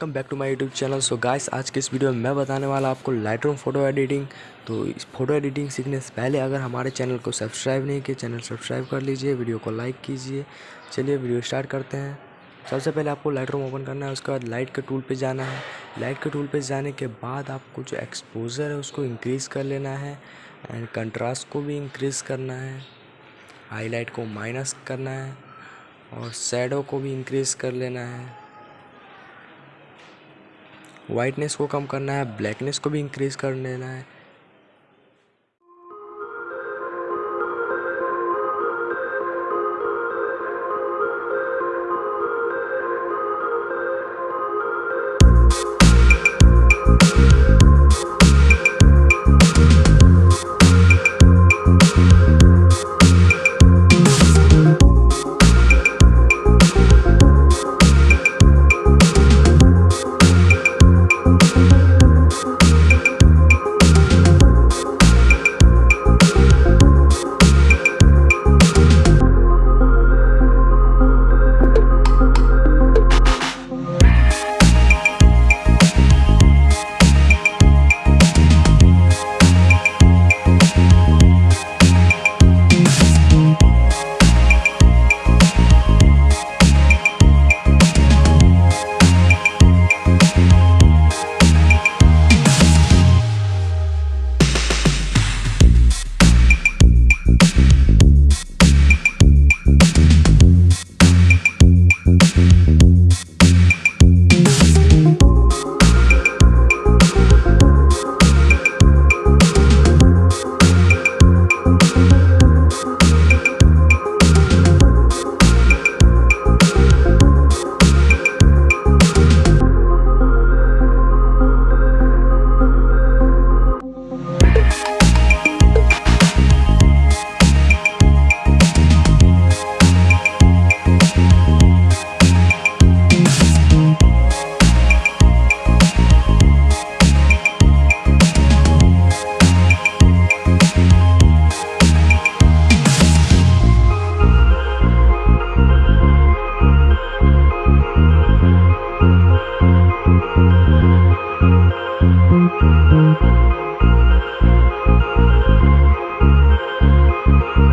Welcome back to my YouTube channel so guys आज के इस वीडियो में मैं बताने वाला आपको लाइट रूम फ़ोटो एडिटिंग तो इस फ़ोटो एडिटिंग सीखने से पहले अगर हमारे चैनल को सब्सक्राइब नहीं किए चैनल सब्सक्राइब कर लीजिए वीडियो को लाइक कीजिए। चलिए वीडियो स्टार्ट करते हैं। सबसे पहले आपको लाइट ओपन करना है, उसके बाद लाइट के टूल पर जाना है। लाइट के टूल पर जाने के बाद आपको जो एक्सपोजर है, उसको इंक्रीज़ कर लेना है। एंड कंट्रास्ट को भी इंक्रीज़ करना है। हाईलाइट को माइनस करना है। और सैडो को भी इंक्रीज़ कर लेना है। वाइटनेस को कम करना है ब्लैकनेस को भी इंक्रीज़ कर लेना है। Thank you.